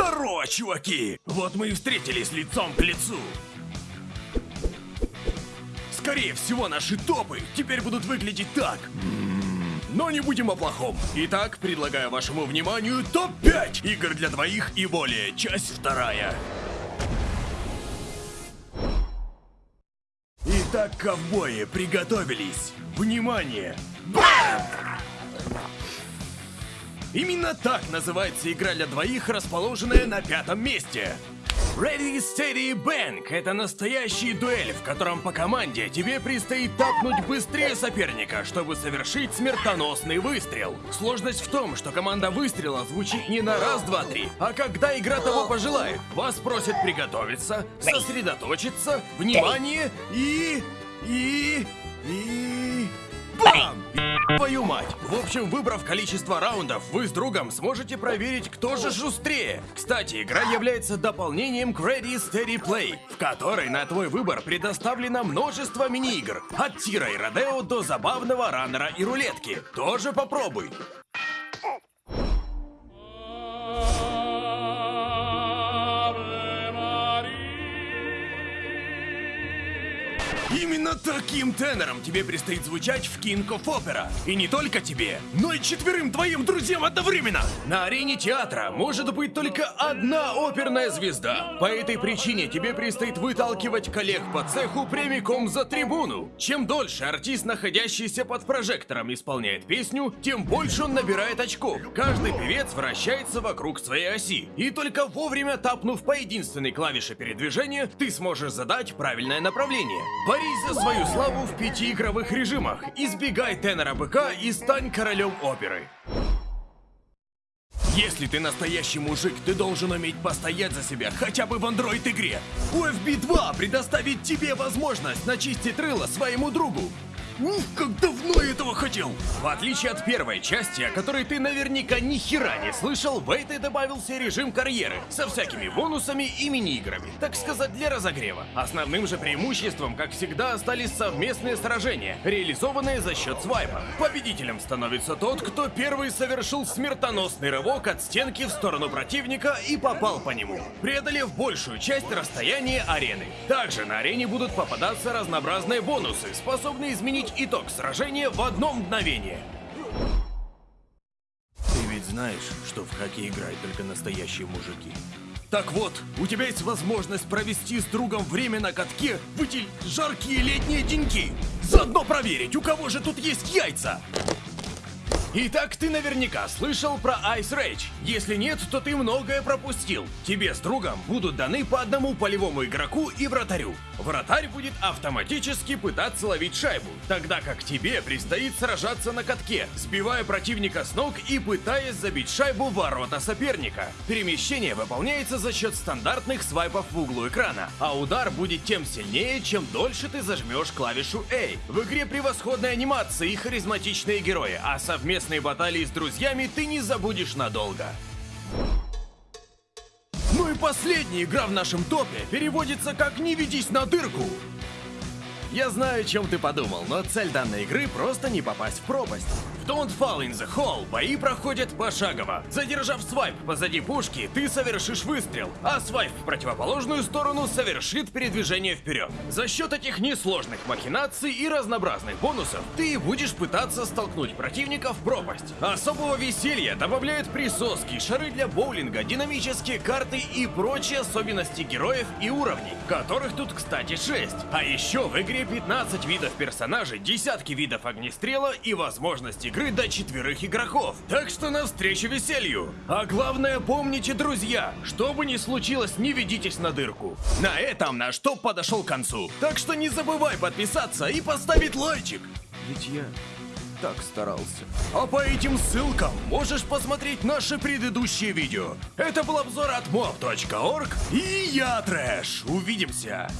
Здорово, чуваки! Вот мы и встретились лицом к лицу. Скорее всего, наши топы теперь будут выглядеть так. Но не будем о плохом. Итак, предлагаю вашему вниманию топ-5 игр для двоих и более. Часть вторая. Итак, ковбои, приготовились. Внимание! Бам! Именно так называется игра для двоих, расположенная на пятом месте. Ready, Steady, Bang – это настоящий дуэль, в котором по команде тебе предстоит тапнуть быстрее соперника, чтобы совершить смертоносный выстрел. Сложность в том, что команда выстрела звучит не на раз, два, три, а когда игра того пожелает. Вас просят приготовиться, сосредоточиться, внимание и... и... и... Бам! Твою мать! В общем, выбрав количество раундов, вы с другом сможете проверить, кто же шустрее. Кстати, игра является дополнением к Ready Steady Play, в которой на твой выбор предоставлено множество мини-игр. От тира и родео до забавного раннера и рулетки. Тоже попробуй. Именно таким тенором тебе предстоит звучать в King of Opera. И не только тебе, но и четверым твоим друзьям одновременно. На арене театра может быть только одна оперная звезда. По этой причине тебе предстоит выталкивать коллег по цеху прямиком за трибуну. Чем дольше артист, находящийся под прожектором, исполняет песню, тем больше он набирает очков. Каждый певец вращается вокруг своей оси. И только вовремя тапнув по единственной клавише передвижения, ты сможешь задать правильное направление. Борись за свою славу в пяти игровых режимах. Избегай тенора быка и стань королем оперы. Если ты настоящий мужик, ты должен уметь постоять за себя хотя бы в андроид-игре. UFB 2 предоставит тебе возможность начистить рыло своему другу. Ух, как давно я этого хотел! В отличие от первой части, о которой ты наверняка ни хера не слышал, в этой добавился режим карьеры со всякими бонусами и мини-играми, так сказать, для разогрева. Основным же преимуществом, как всегда, остались совместные сражения, реализованные за счет свайпа. Победителем становится тот, кто первый совершил смертоносный рывок от стенки в сторону противника и попал по нему, преодолев большую часть расстояния арены. Также на арене будут попадаться разнообразные бонусы, способные изменить итог сражения в одно мгновение. Ты ведь знаешь, что в хоккей играют только настоящие мужики. Так вот, у тебя есть возможность провести с другом время на катке в эти жаркие летние деньки. Заодно проверить, у кого же тут есть яйца. Итак, ты наверняка слышал про Ice Rage. Если нет, то ты многое пропустил. Тебе с другом будут даны по одному полевому игроку и вратарю. Вратарь будет автоматически пытаться ловить шайбу, тогда как тебе предстоит сражаться на катке, сбивая противника с ног и пытаясь забить шайбу в ворота соперника. Перемещение выполняется за счет стандартных свайпов в углу экрана, а удар будет тем сильнее, чем дольше ты зажмешь клавишу A. В игре превосходная анимация и харизматичные герои, а совместно совместные баталии с друзьями ты не забудешь надолго. Ну и последняя игра в нашем топе переводится как «Не ведись на дырку». Я знаю, о чем ты подумал, но цель данной игры просто не попасть в пропасть. Don't Fall in the Hole бои проходят пошагово. Задержав свайп позади пушки, ты совершишь выстрел, а свайп в противоположную сторону совершит передвижение вперед. За счет этих несложных махинаций и разнообразных бонусов ты будешь пытаться столкнуть противника в пропасть. Особого веселья добавляют присоски, шары для боулинга, динамические карты и прочие особенности героев и уровней, которых тут, кстати, 6. А еще в игре 15 видов персонажей, десятки видов огнестрела и возможность игры до четверых игроков. Так что навстречу веселью. А главное помните, друзья, что бы ни случилось, не ведитесь на дырку. На этом наш топ подошел к концу. Так что не забывай подписаться и поставить лайчик. Ведь я так старался. А по этим ссылкам можешь посмотреть наши предыдущие видео. Это был обзор от mob.org и я Трэш. Увидимся.